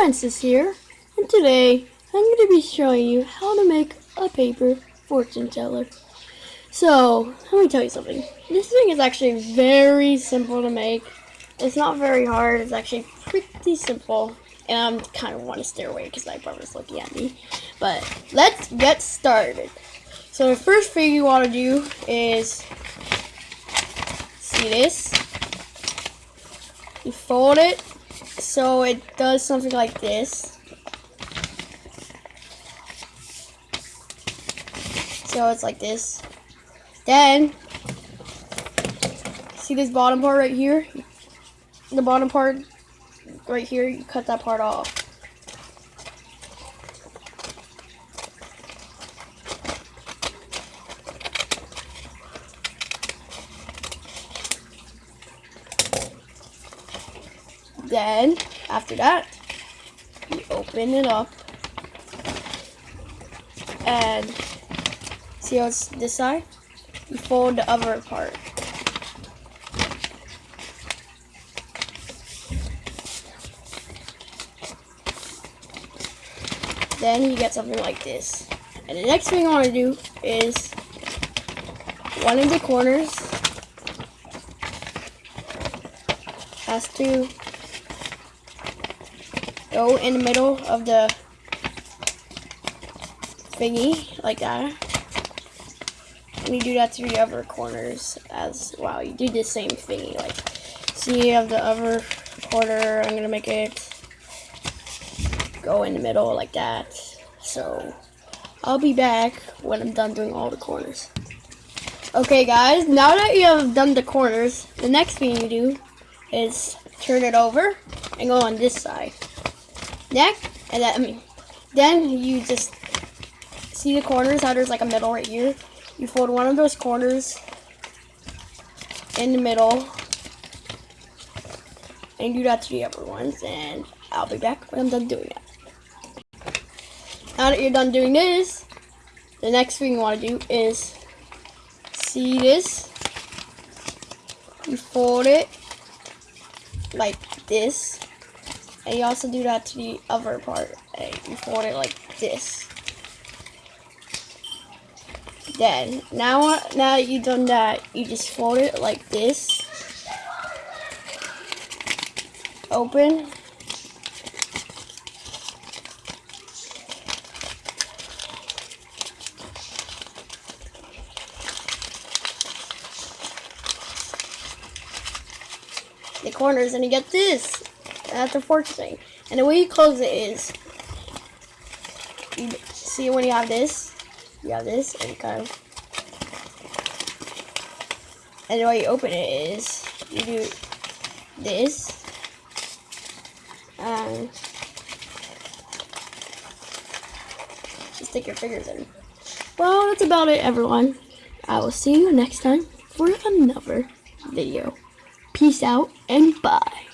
Francis here, and today I'm going to be showing you how to make a paper fortune teller. So, let me tell you something. This thing is actually very simple to make. It's not very hard, it's actually pretty simple. And I kind of want to stare away because my brother's looking at me. But, let's get started. So, the first thing you want to do is, see this? You fold it so it does something like this. So it's like this. Then, see this bottom part right here? The bottom part right here, you cut that part off. Then, after that, you open it up and see how it's this side? You fold the other part. Then you get something like this. And the next thing I want to do is one of the corners has to go in the middle of the thingy, like that. And you do that to the other corners as well. You do the same thingy, like, see you have the other corner, I'm gonna make it go in the middle like that. So, I'll be back when I'm done doing all the corners. Okay guys, now that you have done the corners, the next thing you do is turn it over and go on this side neck, and then, I mean, then you just see the corners, how there's like a middle right here. You fold one of those corners in the middle, and do that to the other ones, and I'll be back when I'm done doing that. Now that you're done doing this, the next thing you want to do is see this. You fold it like this and you also do that to the other part. And you fold it like this. Then, now, uh, now that you've done that, you just fold it like this. Open. the corners and you get this. That's the fork thing. And the way you close it is, you see when you have this, you have this, and kind of, and the way you open it is, you do this, and stick your fingers in. Well, that's about it, everyone. I will see you next time for another video. Peace out and bye.